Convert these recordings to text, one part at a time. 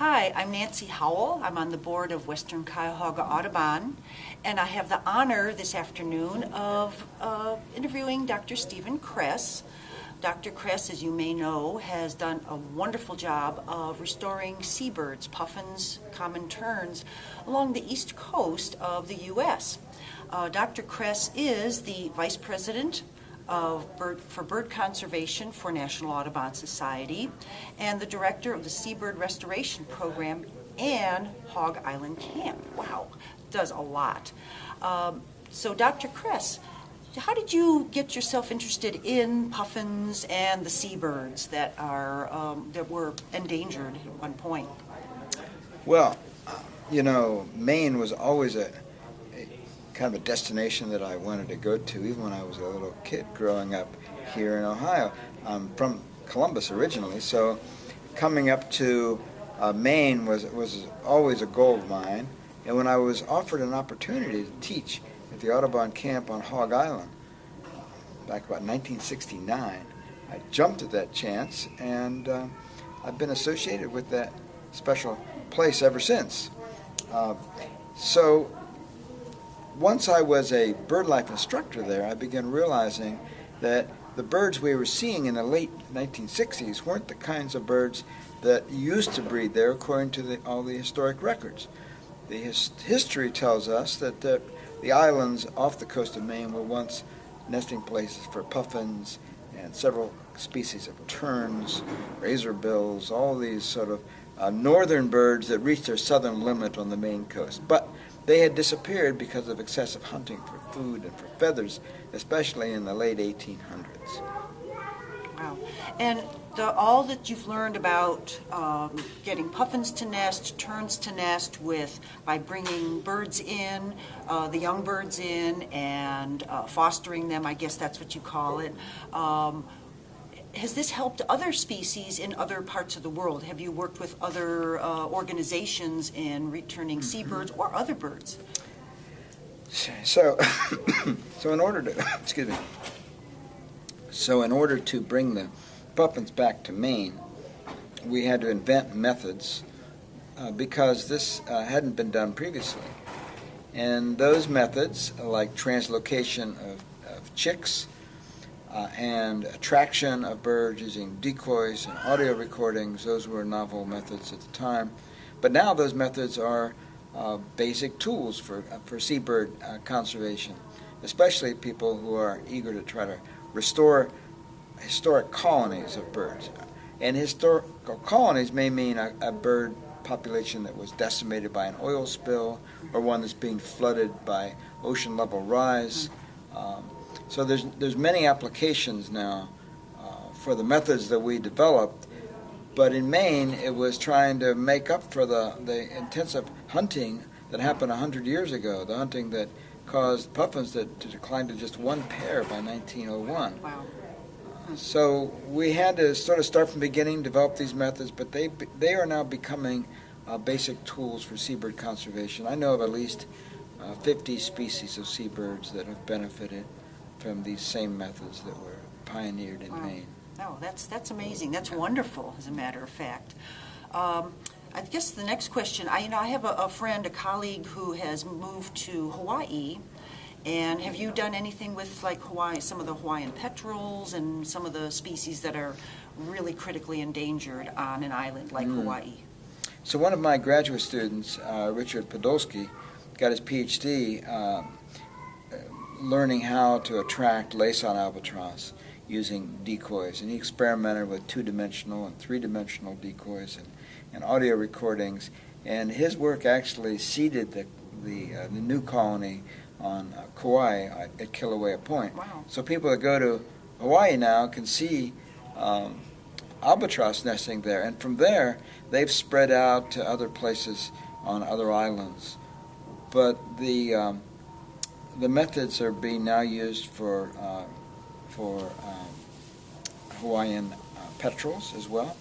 Hi, I'm Nancy Howell. I'm on the board of Western Cuyahoga Audubon, and I have the honor this afternoon of uh, interviewing Dr. Stephen Kress. Dr. Kress, as you may know, has done a wonderful job of restoring seabirds, puffins, common terns, along the east coast of the U.S. Uh, Dr. Kress is the Vice President of bird, for bird conservation for National Audubon Society and the director of the Seabird Restoration Program and Hog Island Camp. Wow, does a lot. Um, so, Dr. Kress, how did you get yourself interested in puffins and the seabirds that are um, that were endangered at one point? Well, you know, Maine was always a kind of a destination that I wanted to go to, even when I was a little kid growing up here in Ohio. I'm from Columbus originally, so coming up to uh, Maine was was always a goal of mine. And when I was offered an opportunity to teach at the Audubon camp on Hog Island back about 1969, I jumped at that chance, and uh, I've been associated with that special place ever since. Uh, so once I was a bird life instructor there, I began realizing that the birds we were seeing in the late 1960s weren't the kinds of birds that used to breed there according to the, all the historic records. The his, history tells us that the, the islands off the coast of Maine were once nesting places for puffins and several species of terns, razorbills, all these sort of uh, northern birds that reached their southern limit on the Maine coast. But they had disappeared because of excessive hunting for food and for feathers, especially in the late 1800s. Wow. And the, all that you've learned about um, getting puffins to nest, terns to nest with by bringing birds in, uh, the young birds in, and uh, fostering them, I guess that's what you call it. Um, has this helped other species in other parts of the world? Have you worked with other uh, organizations in returning mm-hmm. seabirds or other birds? So, so in order to, excuse me, so in order to bring the puffins back to Maine, we had to invent methods uh, because this uh, hadn't been done previously. And those methods, like translocation of, of chicks, uh, and attraction of birds using decoys and audio recordings. Those were novel methods at the time. But now those methods are uh, basic tools for, uh, for seabird uh, conservation, especially people who are eager to try to restore historic colonies of birds. And historical colonies may mean a, a bird population that was decimated by an oil spill or one that's being flooded by ocean level rise. Um, so there's, there's many applications now uh, for the methods that we developed, but in Maine it was trying to make up for the, the intensive hunting that happened 100 years ago, the hunting that caused puffins to, to decline to just one pair by 1901. Wow. so we had to sort of start from the beginning, develop these methods, but they, they are now becoming uh, basic tools for seabird conservation. I know of at least uh, 50 species of seabirds that have benefited from these same methods that were pioneered in wow. Maine. Oh, that's, that's amazing. That's wonderful, as a matter of fact. Um, I guess the next question, I, you know, I have a, a, friend, a colleague who has moved to Hawaii, and have you done anything with like Hawaii, some of the Hawaiian petrels and some of the species that are really critically endangered on an island like mm. Hawaii? So one of my graduate students, uh, Richard Podolsky, got his PhD um, learning how to attract Laysan albatross using decoys. And he experimented with two-dimensional and three-dimensional decoys and, and audio recordings. And his work actually seeded the, the, uh, the new colony on uh, Kauai at, Kilauea Point. Wow. So people that go to Hawaii now can see um, albatross nesting there. And from there, they've spread out to other places on other islands. But the um, the methods are being now used for uh, for um, Hawaiian uh, petrels as well,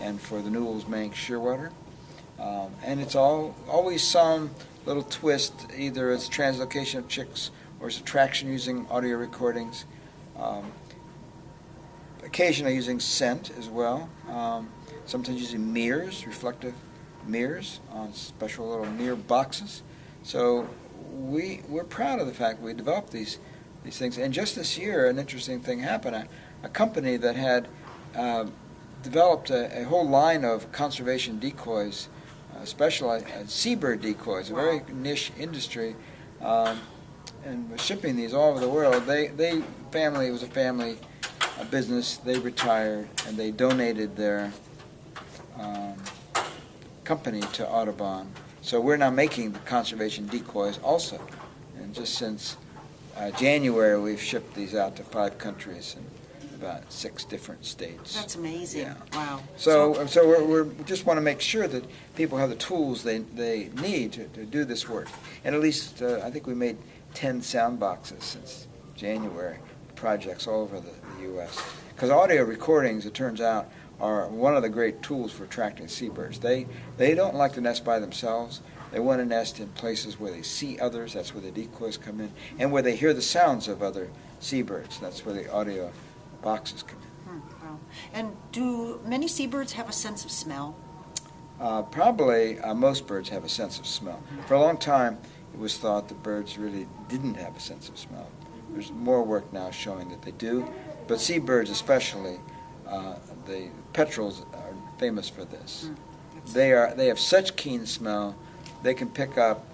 and for the Newell's Manx shearwater. Um, and it's all always some little twist. Either it's translocation of chicks or it's attraction using audio recordings. Um, occasionally using scent as well. Um, sometimes using mirrors, reflective mirrors on special little mirror boxes. So we we're proud of the fact we developed these these things. And just this year, an interesting thing happened. A, a company that had uh, developed a, a, whole line of conservation decoys, uh, specialized uh, seabird decoys, a very niche industry, um, and was shipping these all over the world. They they family it was a family a business. They retired and they donated their um, company to Audubon. So we're now making the conservation decoys also. And just since uh, January, we've shipped these out to five countries and about six different states. That's amazing. Yeah. Wow. So, so we're, we're, we just want to make sure that people have the tools they, they need to, to do this work. And at least, uh, I think we made 10 sound boxes since January, projects all over the, the U.S. Because audio recordings, it turns out, are one of the great tools for attracting seabirds. They, they don't like to nest by themselves. They want to nest in places where they see others, that's where the decoys come in, and where they hear the sounds of other seabirds, that's where the audio boxes come in. Hmm, wow. And do many seabirds have a sense of smell? Uh, probably uh, most birds have a sense of smell. For a long time, it was thought that birds really didn't have a sense of smell. There's more work now showing that they do, but seabirds especially, uh, the petrels are famous for this. Hmm. They are they have such keen smell they can pick up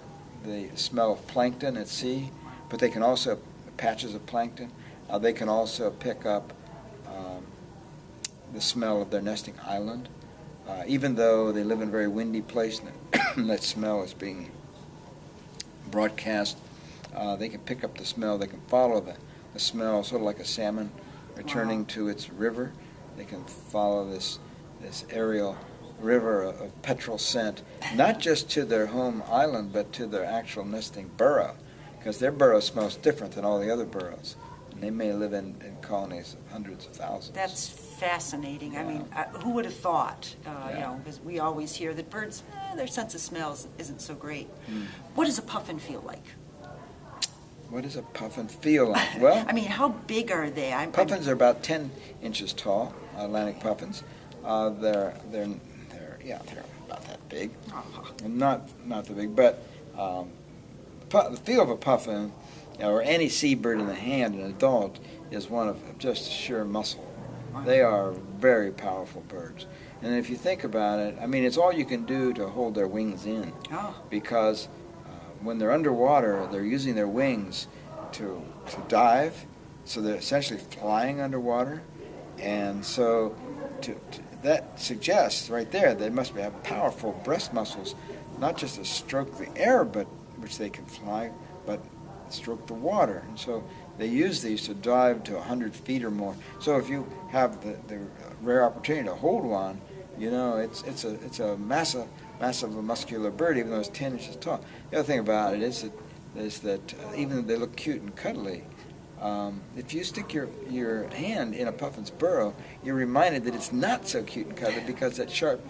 the smell of plankton at sea, but they can also, patches of plankton, uh, they can also pick up um, the smell of their nesting island. Uh, even though they live in a very windy place and that smell is being broadcast, uh, they can pick up the smell, they can follow the, the smell, sort of like a salmon returning Wow. to its river. They can follow this, this aerial river of petrel scent, not just to their home island, but to their actual nesting burrow, because their burrow smells different than all the other burrows. And they may live in, in colonies of hundreds of thousands. That's fascinating. I mean, uh, who would have thought? Uh, You know, because we always hear that birds, eh, their sense of smell is- isn't so great. Hmm. What does a puffin feel like? What does a puffin feel like? Well, I mean, how big are they? I'm, I'm- puffins are about 10 inches tall, Atlantic puffins. Uh, they're, they're, they're, yeah, they're about that big. Oh, And not, not the big, but um, pu- the feel of a puffin, or any seabird in the hand, an adult, is one of just sheer muscle. They are very powerful birds. And if you think about it, I mean, it's all you can do to hold their wings in oh, because uh, when they're underwater, they're using their wings to, to dive, so they're essentially flying underwater. And so to, to, that suggests right there they must have powerful breast muscles, not just to stroke the air, but which they can fly, but stroke the water. And so they use these to dive to 100 feet or more. So if you have the, the rare opportunity to hold one, you know, it's, it's a, it's a massive, massive muscular bird, even though it's 10 inches tall. The other thing about it is that, is that uh, even though they look cute and cuddly, um, if you stick your, your hand in a puffin's burrow, you're reminded that it's not so cute and cuddly because that sharp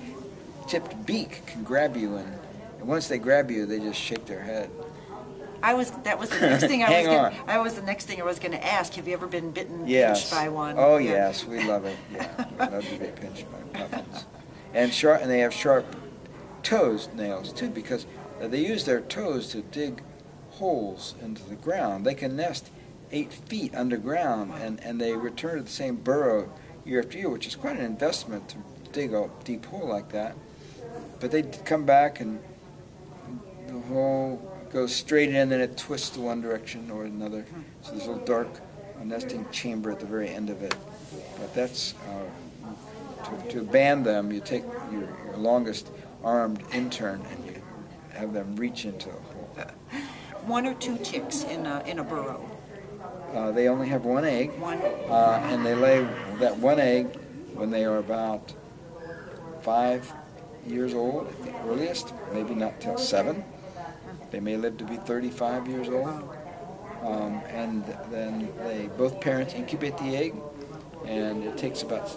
tipped beak can grab you and, and once they grab you, they just shake their head. I was. That was the next thing I Hang was. on. Gonna, I was the next thing I was going to ask. Have you ever been bitten, Yes. pinched by one? Oh Yeah. yes, we love it. Yeah, we love to be pinched by puffins. And sharp, and they have sharp toes nails too because they use their toes to dig holes into the ground. They can nest eight feet underground, and and they return to the same burrow year after year, which is quite an investment to dig a deep hole like that. But they come back and the hole goes straight in, and it twists to one direction or another. So there's a little dark uh, nesting chamber at the very end of it. But that's uh, to, to band them. You take your, your longest armed intern and you have them reach into a hole. One or two chicks in a in a burrow. Uh, they only have one egg, One. uh, and they lay that one egg when they are about five years old at the earliest, maybe not till seven. They may live to be 35 years old. Um, and then they both parents incubate the egg, and it takes about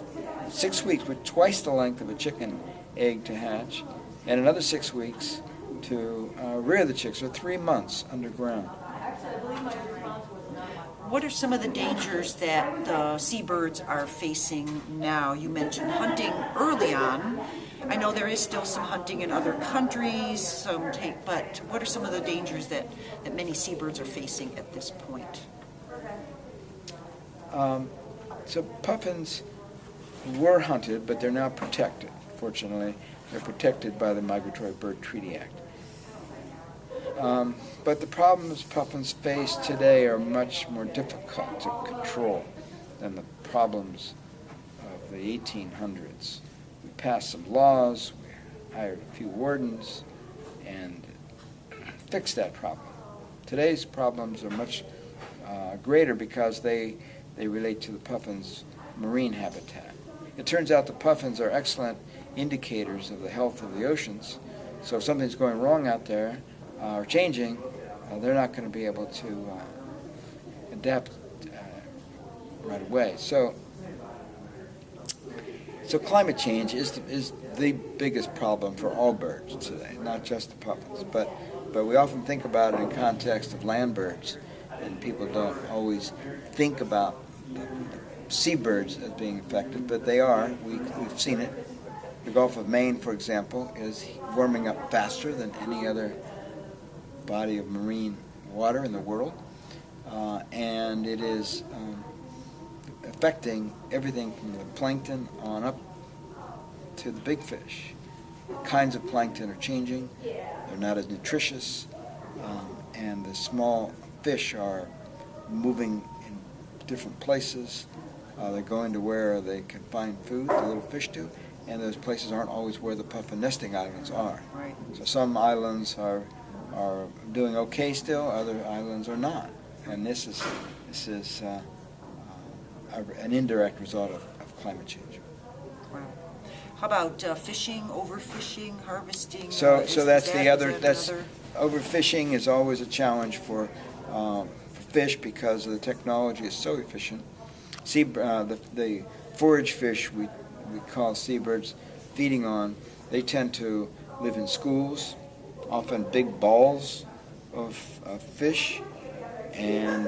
six weeks, with twice the length of a chicken egg to hatch, and another six weeks to uh, rear the chicks, or three months underground. what are some of the dangers that the seabirds are facing now? You mentioned hunting early on. I know there is still some hunting in other countries, some take, but what are some of the dangers that, that many seabirds are facing at this point? Um, so puffins were hunted, but they're now protected. Fortunately, they're protected by the Migratory Bird Treaty Act. Um, but the problems puffins face today are much more difficult to control than the problems of the 1800s. We passed some laws, we hired a few wardens, and fixed that problem. Today's problems are much uh, greater because they, they relate to the puffin's marine habitat. It turns out the puffins are excellent indicators of the health of the oceans. So if something's going wrong out there uh, or changing, uh, they're not going to be able to uh, adapt uh, right away. So, so climate change is the, is the biggest problem for all birds today, not just the puffins. But, but we often think about it in context of land birds, and people don't always think about the, seabirds as being affected, but they are. We, we've seen it. The Gulf of Maine, for example, is warming up faster than any other body of marine water in the world, uh, and it is um, affecting everything from the plankton on up to the big fish. The kinds of plankton are changing. They're not as nutritious, um, and the small fish are moving in different places. Uh, they're going to where they can find food, the little fish do, and those places aren't always where the puffin nesting islands are. Right. So some islands are are doing okay still, other islands are not, and this is this is uh, uh, an indirect result of, of climate change. Wow. How about uh, fishing, overfishing, harvesting? So so that's the other that that's another- overfishing is always a challenge for, um, for fish because the technology is so efficient. See, uh, the, the forage fish we, we call seabirds feeding on, they tend to live in schools, often big balls of, of fish, and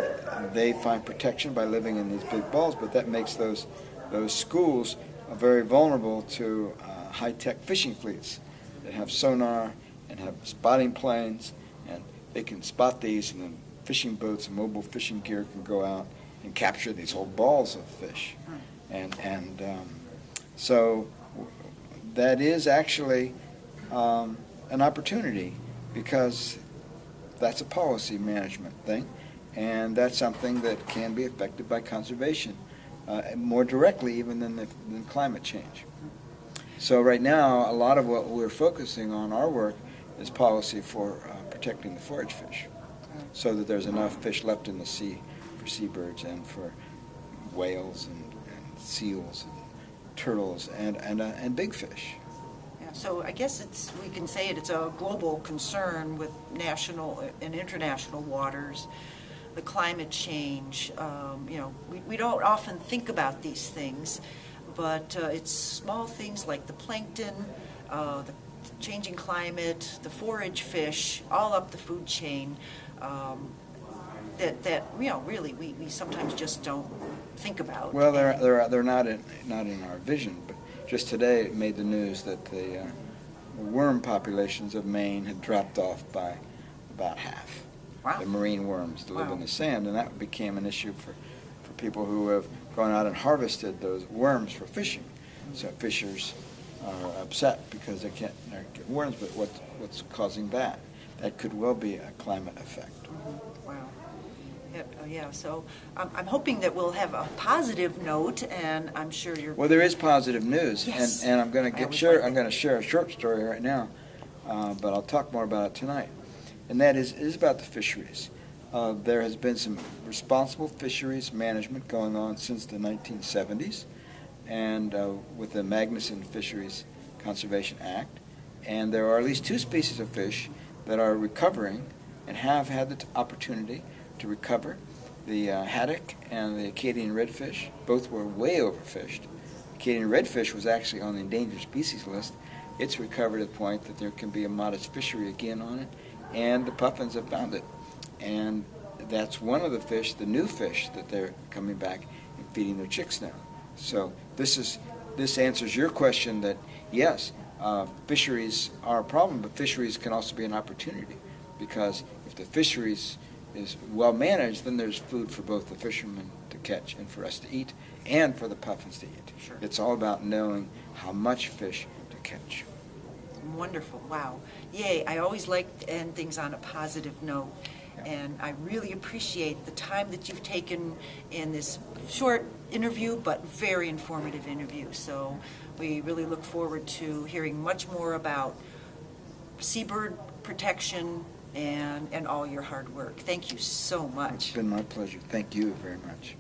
they find protection by living in these big balls, but that makes those, those schools very vulnerable to uh, high-tech fishing fleets. That have sonar and have spotting planes, and they can spot these, and then fishing boats and mobile fishing gear can go out and capture these whole balls of fish. And, and um, so that is actually um, an opportunity because that's a policy management thing, and that's something that can be affected by conservation uh, more directly even than, the, than climate change. So right now, a lot of what we're focusing on our work is policy for uh, protecting the forage fish, so that there's enough fish left in the sea for seabirds and for whales and, and seals and turtles and and, uh, and big fish. Yeah, So I guess it's, we can say it, it's a global concern with national and international waters, the climate change, um, you know, we, we don't often think about these things, but uh, it's small things like the plankton, uh, the changing climate, the forage fish, all up the food chain, um, that, that, you know, really, we, we sometimes just don't think about. Well, they're they're they're not in not in our vision, but just today it made the news that the uh, worm populations of Maine had dropped off by about half. Wow. The marine worms that live in the sand, and that became an issue for for people who have gone out and harvested those worms for fishing. So fishers are upset because they can't they get worms, but what what's causing that? That could well be a climate effect. Oh, Yeah, so I'm, I'm hoping that we'll have a positive note, and I'm sure you're. Well, there is positive news, Yes. and, and I'm going I to get always share. like I'm going to share a short story right now, uh, but I'll talk more about it tonight. And that is is about the fisheries. Uh, there has been some responsible fisheries management going on since the 1970s, and uh, with the Magnuson Fisheries Conservation Act, and there are at least two species of fish that are recovering and have had the t- opportunity to recover. The uh, haddock and the Acadian redfish both were way overfished. Acadian redfish was actually on the endangered species list. It's recovered to the point that there can be a modest fishery again on it, and the puffins have found it. And that's one of the fish, the new fish that they're coming back and feeding their chicks now. So this is this answers your question that yes, uh, fisheries are a problem, but fisheries can also be an opportunity because if the fisheries is well managed, then there's food for both the fishermen to catch and for us to eat, and for the puffins to eat. Sure. It's all about knowing how much fish to catch. Wonderful, wow. Yay, I always like to end things on a positive note. Yeah. And I really appreciate the time that you've taken in this short interview, but very informative interview. So we really look forward to hearing much more about seabird protection and, and all your hard work. Thank you so much. It's been my pleasure. Thank you very much.